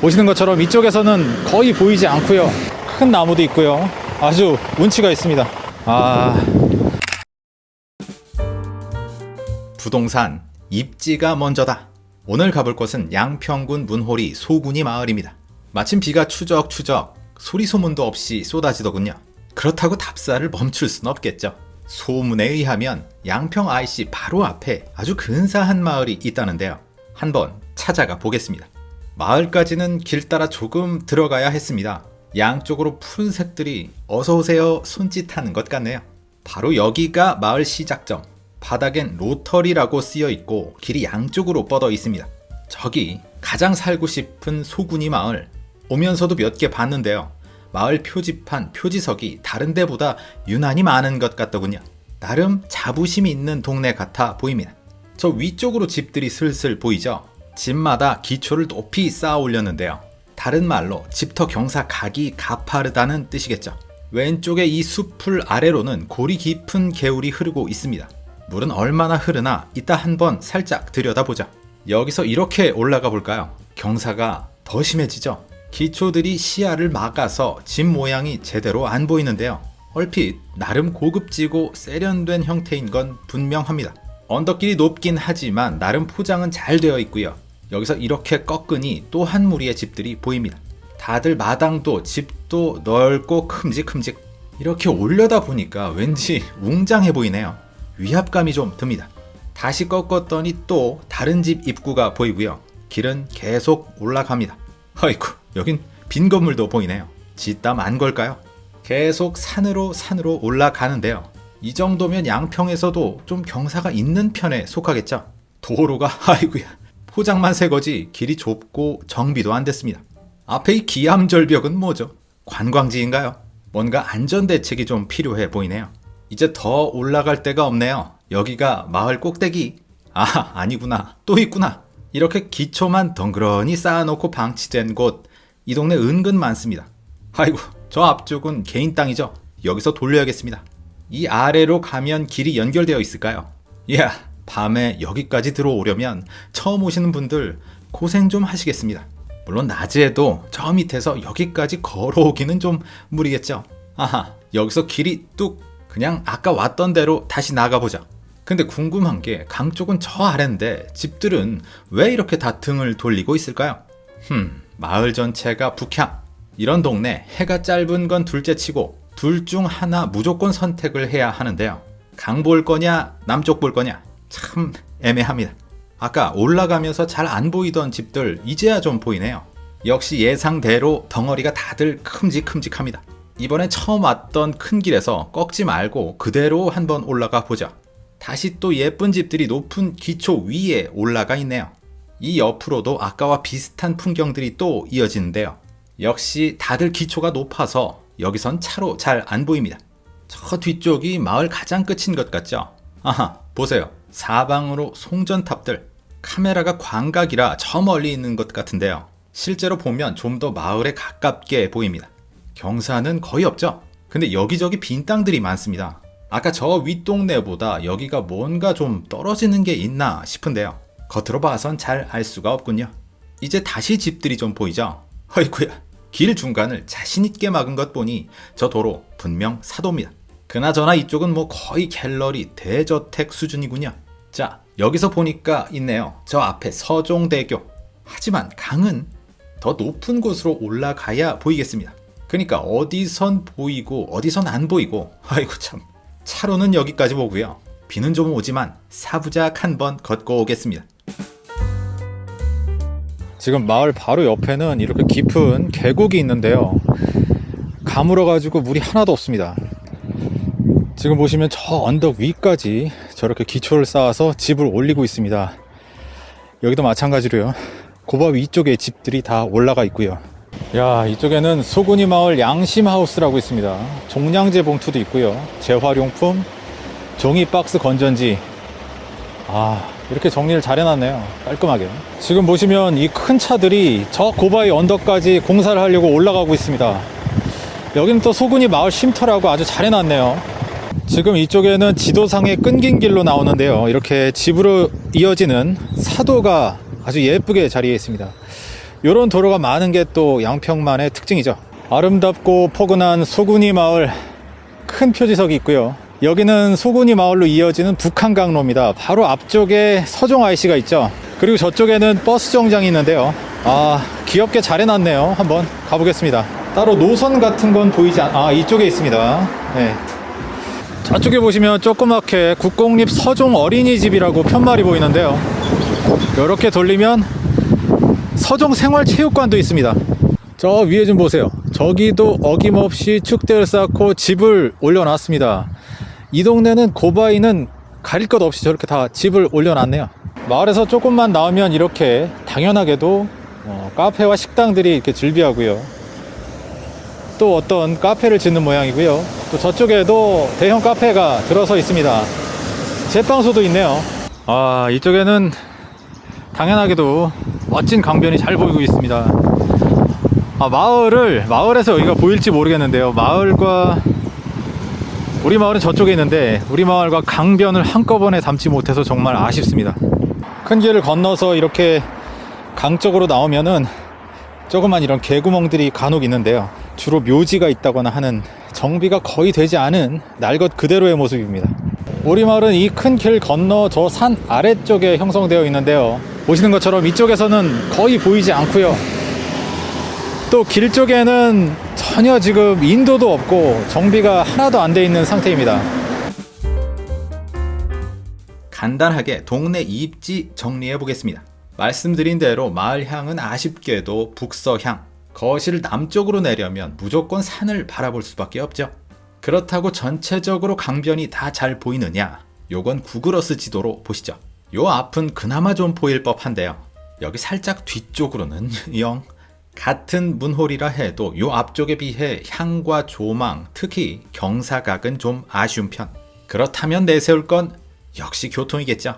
보시는 것처럼 이쪽에서는 거의 보이지 않고요 큰 나무도 있고요 아주 운치가 있습니다 아 부동산 입지가 먼저다. 오늘 가볼 곳은 양평군 문호리 소군이 마을입니다. 마침 비가 추적추적 소리 소문도 없이 쏟아지더군요. 그렇다고 답사를 멈출 순 없겠죠. 소문에 의하면 양평 IC 바로 앞에 아주 근사한 마을이 있다는데요. 한번 찾아가 보겠습니다. 마을까지는 길 따라 조금 들어가야 했습니다. 양쪽으로 푸른색들이 어서오세요 손짓하는 것 같네요. 바로 여기가 마을 시작점. 바닥엔 로터리라고 쓰여 있고 길이 양쪽으로 뻗어 있습니다. 저기 가장 살고 싶은 소군이 마을 오면서도 몇 개 봤는데요. 마을 표지판, 표지석이 다른 데보다 유난히 많은 것 같더군요. 나름 자부심이 있는 동네 같아 보입니다. 저 위쪽으로 집들이 슬슬 보이죠? 집마다 기초를 높이 쌓아 올렸는데요. 다른 말로 집터 경사 각이 가파르다는 뜻이겠죠. 왼쪽의 이 숲풀 아래로는 골이 깊은 개울이 흐르고 있습니다. 물은 얼마나 흐르나 이따 한번 살짝 들여다보자. 여기서 이렇게 올라가 볼까요? 경사가 더 심해지죠? 기초들이 시야를 막아서 집 모양이 제대로 안 보이는데요. 얼핏 나름 고급지고 세련된 형태인 건 분명합니다. 언덕길이 높긴 하지만 나름 포장은 잘 되어 있고요. 여기서 이렇게 꺾으니 또 한 무리의 집들이 보입니다. 다들 마당도 집도 넓고 큼직큼직 이렇게 올려다 보니까 왠지 웅장해 보이네요. 위압감이 좀 듭니다. 다시 꺾었더니 또 다른 집 입구가 보이고요. 길은 계속 올라갑니다. 아이쿠 여긴 빈 건물도 보이네요. 짓담 안 걸까요? 계속 산으로 산으로 올라가는데요. 이 정도면 양평에서도 좀 경사가 있는 편에 속하겠죠. 도로가 아이구야 포장만 새 거지 길이 좁고 정비도 안 됐습니다. 앞에 이 기암절벽은 뭐죠? 관광지인가요? 뭔가 안전대책이 좀 필요해 보이네요. 이제 더 올라갈 데가 없네요. 여기가 마을 꼭대기. 아, 아니구나. 또 있구나. 이렇게 기초만 덩그러니 쌓아놓고 방치된 곳. 이 동네 은근 많습니다. 아이고, 저 앞쪽은 개인 땅이죠. 여기서 돌려야겠습니다. 이 아래로 가면 길이 연결되어 있을까요? 이야, 밤에 여기까지 들어오려면 처음 오시는 분들 고생 좀 하시겠습니다. 물론 낮에도 저 밑에서 여기까지 걸어오기는 좀 무리겠죠. 아하, 여기서 길이 뚝 그냥 아까 왔던 대로 다시 나가보자. 근데 궁금한 게 강 쪽은 저 아래인데 집들은 왜 이렇게 다 등을 돌리고 있을까요? 흠, 마을 전체가 북향. 이런 동네 해가 짧은 건 둘째 치고 둘 중 하나 무조건 선택을 해야 하는데요. 강 볼 거냐, 남쪽 볼 거냐. 참 애매합니다. 아까 올라가면서 잘 안 보이던 집들 이제야 좀 보이네요. 역시 예상대로 덩어리가 다들 큼직큼직합니다. 이번에 처음 왔던 큰 길에서 꺾지 말고 그대로 한번 올라가 보자. 다시 또 예쁜 집들이 높은 기초 위에 올라가 있네요. 이 옆으로도 아까와 비슷한 풍경들이 또 이어지는데요. 역시 다들 기초가 높아서 여기선 차로 잘 안 보입니다. 저 뒤쪽이 마을 가장 끝인 것 같죠? 아하, 보세요. 사방으로 송전탑들. 카메라가 광각이라 저 멀리 있는 것 같은데요. 실제로 보면 좀 더 마을에 가깝게 보입니다. 경사는 거의 없죠? 근데 여기저기 빈 땅들이 많습니다. 아까 저 윗동네보다 여기가 뭔가 좀 떨어지는 게 있나 싶은데요. 겉으로 봐선 잘 알 수가 없군요. 이제 다시 집들이 좀 보이죠? 어이구야, 길 중간을 자신있게 막은 것 보니 저 도로 분명 사도입니다. 그나저나 이쪽은 뭐 거의 갤러리 대저택 수준이군요. 자, 여기서 보니까 있네요. 저 앞에 서종대교. 하지만 강은 더 높은 곳으로 올라가야 보이겠습니다. 그러니까 어디선 보이고 어디선 안 보이고 아이고 참 차로는 여기까지 보고요. 비는 좀 오지만 사부작 한번 걷고 오겠습니다. 지금 마을 바로 옆에는 이렇게 깊은 계곡이 있는데요. 가물어 가지고 물이 하나도 없습니다. 지금 보시면 저 언덕 위까지 저렇게 기초를 쌓아서 집을 올리고 있습니다. 여기도 마찬가지로요. 고바 위쪽에 집들이 다 올라가 있고요. 야 이쪽에는 소군이 마을 양심하우스라고 있습니다. 종량제 봉투도 있고요. 재활용품, 종이 박스 건전지. 아 이렇게 정리를 잘 해놨네요. 깔끔하게. 지금 보시면 이 큰 차들이 저 고바위 언덕까지 공사를 하려고 올라가고 있습니다. 여기는 또 소군이 마을 쉼터라고 아주 잘 해놨네요. 지금 이쪽에는 지도상에 끊긴 길로 나오는데요. 이렇게 집으로 이어지는 사도가 아주 예쁘게 자리해 있습니다. 이런 도로가 많은 게 또 양평만의 특징이죠. 아름답고 포근한 소군이 마을 큰 표지석이 있고요. 여기는 소군이 마을로 이어지는 북한강로입니다. 바로 앞쪽에 서종 IC가 있죠. 그리고 저쪽에는 버스 정장이 있는데요. 아, 귀엽게 잘 해놨네요. 한번 가보겠습니다. 따로 노선 같은 건 보이지 않, 아, 이쪽에 있습니다. 네. 저쪽에 보시면 조그맣게 국공립 서종 어린이집이라고 편말이 보이는데요. 이렇게 돌리면 서종 생활체육관도 있습니다. 저 위에 좀 보세요. 저기도 어김없이 축대를 쌓고 집을 올려놨습니다. 이 동네는 고바이는 가릴 것 없이 저렇게 다 집을 올려놨네요. 마을에서 조금만 나오면 이렇게 당연하게도 어, 카페와 식당들이 이렇게 즐비하고요. 또 어떤 카페를 짓는 모양이고요. 또 저쪽에도 대형 카페가 들어서 있습니다. 제빵소도 있네요. 아, 이쪽에는 당연하게도 멋진 강변이 잘 보이고 있습니다. 아, 마을을, 마을에서 여기가 보일지 모르겠는데요. 마을과, 우리 마을은 저쪽에 있는데, 우리 마을과 강변을 한꺼번에 담지 못해서 정말 아쉽습니다. 큰 길을 건너서 이렇게 강 쪽으로 나오면은 조그만 이런 개구멍들이 간혹 있는데요. 주로 묘지가 있다거나 하는 정비가 거의 되지 않은 날 것 그대로의 모습입니다. 우리 마을은 이 큰 길 건너 저 산 아래쪽에 형성되어 있는데요. 보시는 것처럼 이쪽에서는 거의 보이지 않고요. 또 길 쪽에는 전혀 지금 인도도 없고 정비가 하나도 안 돼 있는 상태입니다. 간단하게 동네 입지 정리해 보겠습니다. 말씀드린 대로 마을향은 아쉽게도 북서향, 거실 남쪽으로 내려면 무조건 산을 바라볼 수밖에 없죠. 그렇다고 전체적으로 강변이 다 잘 보이느냐? 요건 구글어스 지도로 보시죠. 요 앞은 그나마 좀 보일 법한데요. 여기 살짝 뒤쪽으로는 영 같은 문홀이라 해도 요 앞쪽에 비해 향과 조망, 특히 경사각은 좀 아쉬운 편. 그렇다면 내세울 건 역시 교통이겠죠.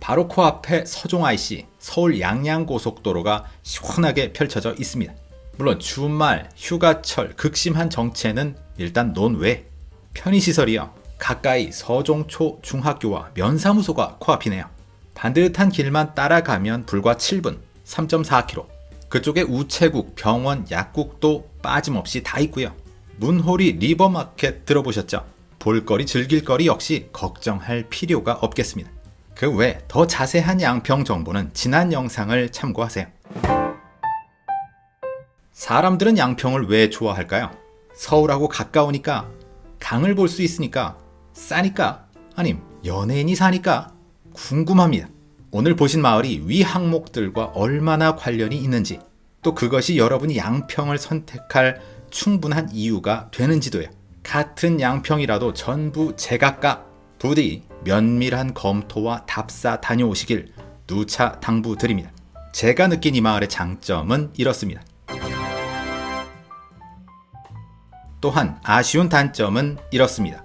바로 코앞에 서종 IC 서울 양양고속도로가 시원하게 펼쳐져 있습니다. 물론 주말, 휴가철, 극심한 정체는 일단 논외. 편의시설이요. 가까이 서종초 중학교와 면사무소가 코앞이네요. 반듯한 길만 따라가면 불과 7분, 3.4km. 그쪽에 우체국, 병원, 약국도 빠짐없이 다 있고요. 문호리 리버마켓 들어보셨죠? 볼거리, 즐길거리 역시 걱정할 필요가 없겠습니다. 그 외 더 자세한 양평 정보는 지난 영상을 참고하세요. 사람들은 양평을 왜 좋아할까요? 서울하고 가까우니까, 강을 볼 수 있으니까, 싸니까, 아님 연예인이 사니까 궁금합니다. 오늘 보신 마을이 위 항목들과 얼마나 관련이 있는지, 또 그것이 여러분이 양평을 선택할 충분한 이유가 되는지도요. 같은 양평이라도 전부 제각각 부디 면밀한 검토와 답사 다녀오시길 누차 당부드립니다. 제가 느낀 이 마을의 장점은 이렇습니다. 또한 아쉬운 단점은 이렇습니다.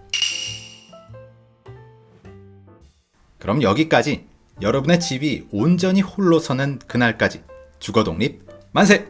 그럼 여기까지 여러분의 집이 온전히 홀로 서는 그날까지 주거독립 만세!